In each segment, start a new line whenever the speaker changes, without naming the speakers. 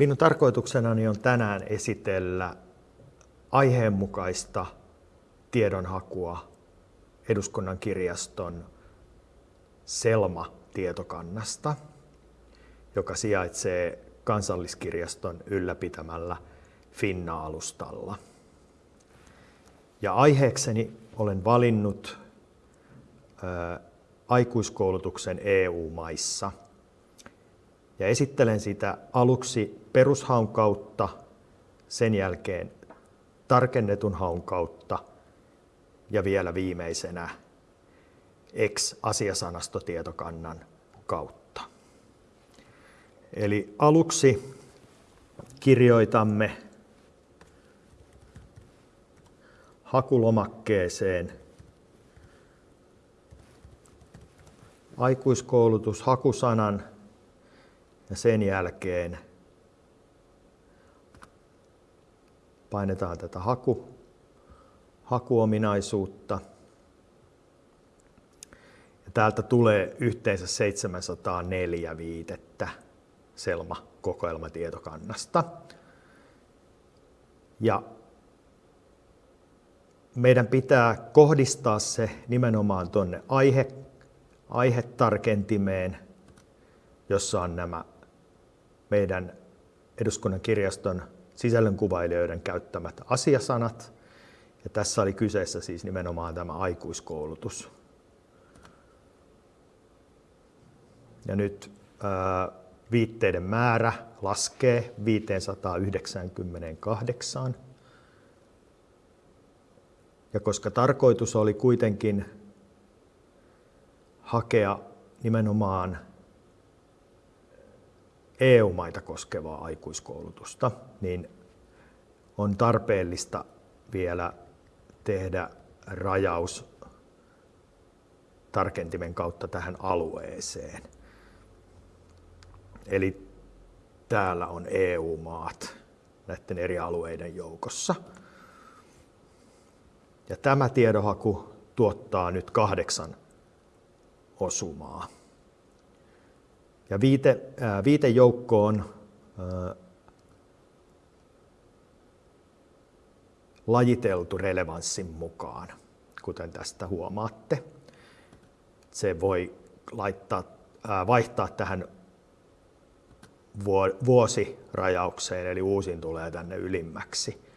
Minun tarkoituksenani on tänään esitellä aiheenmukaista tiedonhakua eduskunnan kirjaston Selma-tietokannasta, joka sijaitsee kansalliskirjaston ylläpitämällä Finna-alustalla. Ja aiheekseni olen valinnut ää, aikuiskoulutuksen EU-maissa. Ja esittelen sitä aluksi perushaun kautta, sen jälkeen tarkennetun haun kautta ja vielä viimeisenä ex-asiasanastotietokannan kautta. Eli aluksi kirjoitamme hakulomakkeeseen aikuiskoulutus hakusanan ja sen jälkeen painetaan tätä haku, hakuominaisuutta. Ja täältä tulee yhteensä 704 viitettä Selma-kokoelmatietokannasta. Ja meidän pitää kohdistaa se nimenomaan tuonne aihe, aihetarkentimeen, jossa on nämä meidän eduskunnan kirjaston sisällönkuvailijoiden käyttämät asiasanat. Ja tässä oli kyseessä siis nimenomaan tämä aikuiskoulutus. Ja nyt ää, viitteiden määrä laskee 598. Ja koska tarkoitus oli kuitenkin hakea nimenomaan EU-maita koskevaa aikuiskoulutusta, niin on tarpeellista vielä tehdä rajaus tarkentimen kautta tähän alueeseen. Eli täällä on EU-maat näiden eri alueiden joukossa. Ja tämä tiedohaku tuottaa nyt kahdeksan osumaa. Ja viite, ää, viitejoukko on ää, lajiteltu relevanssin mukaan, kuten tästä huomaatte. Se voi laittaa, ää, vaihtaa tähän vuosirajaukseen, eli uusin tulee tänne ylimmäksi.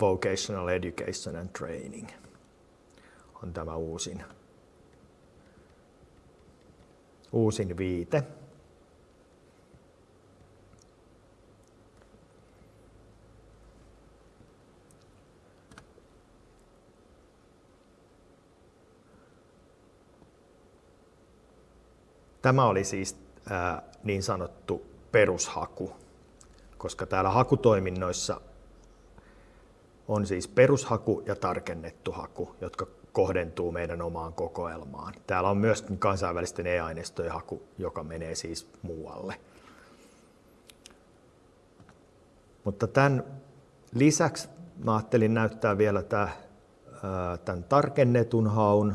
Vocational Education and Training on tämä uusin, uusin viite. Tämä oli siis ää, niin sanottu perushaku, koska täällä hakutoiminnoissa on siis perushaku ja tarkennettu haku, jotka kohdentuu meidän omaan kokoelmaan. Täällä on myöskin kansainvälisten e-aineistojen haku, joka menee siis muualle. Mutta tämän lisäksi mä ajattelin näyttää vielä tämän tarkennetun haun,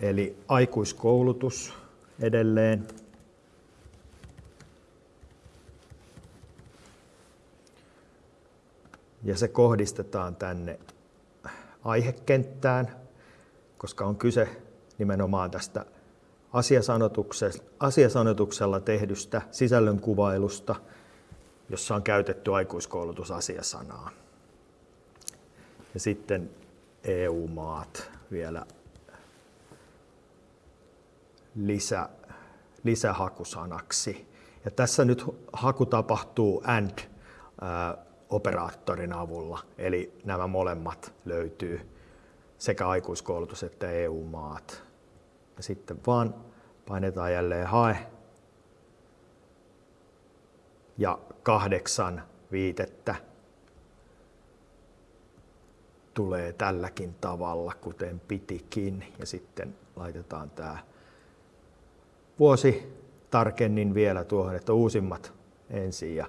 Eli aikuiskoulutus edelleen. Ja se kohdistetaan tänne aihekenttään, koska on kyse nimenomaan tästä asiasanotuksella tehdystä sisällönkuvailusta, jossa on käytetty aikuiskoulutusasiasanaa. Ja sitten EU-maat vielä lisä, lisähakusanaksi. Ja tässä nyt haku tapahtuu AND-operaattorin avulla, eli nämä molemmat löytyy sekä aikuiskoulutus että EU-maat. Ja sitten vaan painetaan jälleen hae ja kahdeksan viitettä tulee tälläkin tavalla, kuten pitikin. Ja sitten laitetaan tämä vuosi tarkennin vielä tuohon, että uusimmat ensin ja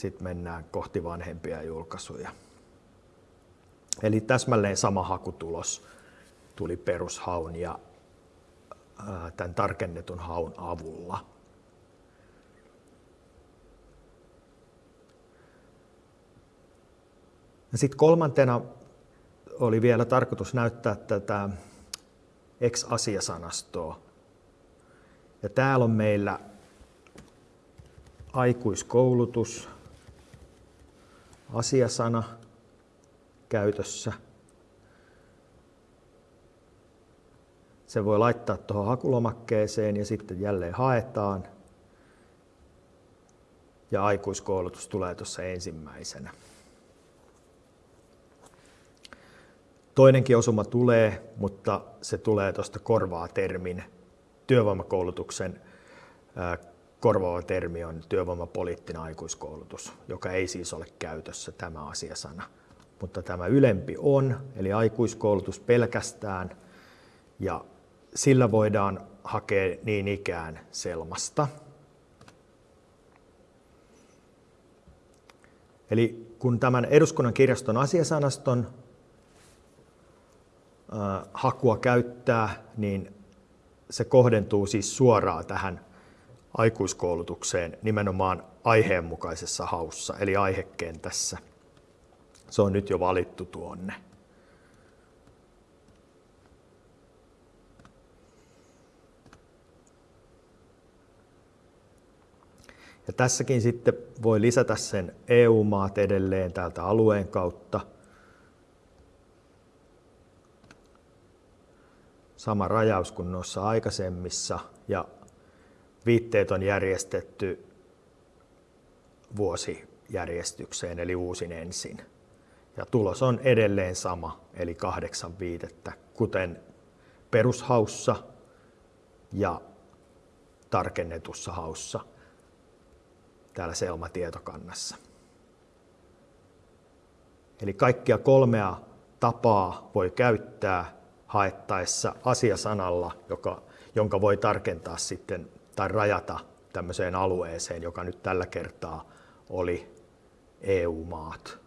sitten mennään kohti vanhempia julkaisuja. Eli täsmälleen sama hakutulos tuli perushaun ja tämän tarkennetun haun avulla. Sitten kolmantena oli vielä tarkoitus näyttää tätä ex-asiasanastoa. Ja täällä on meillä aikuiskoulutus, asiasana käytössä. Se voi laittaa tuohon hakulomakkeeseen ja sitten jälleen haetaan. Ja aikuiskoulutus tulee tuossa ensimmäisenä. Toinenkin osuma tulee, mutta se tulee tuosta korvaa termin. Työvoimakoulutuksen korvaava termi on työvoimapoliittinen aikuiskoulutus, joka ei siis ole käytössä tämä asiasana. Mutta tämä ylempi on, eli aikuiskoulutus pelkästään, ja sillä voidaan hakea niin ikään Selmasta. Eli kun tämän eduskunnan kirjaston asiasanaston hakua käyttää, niin se kohdentuu siis suoraan tähän aikuiskoulutukseen nimenomaan aiheenmukaisessa haussa, eli aihekentässä. Se on nyt jo valittu tuonne. Ja tässäkin sitten voi lisätä sen EU-maat edelleen täältä alueen kautta. Sama rajaus kuin noissa aikaisemmissa ja viitteet on järjestetty vuosijärjestykseen eli uusin ensin. Ja tulos on edelleen sama, eli kahdeksan viitettä, kuten perushaussa ja tarkennetussa haussa täällä Selma-tietokannassa. Eli kaikkia kolmea tapaa voi käyttää haettaessa asiasanalla, joka, jonka voi tarkentaa sitten tai rajata tämmöiseen alueeseen, joka nyt tällä kertaa oli EU-maat.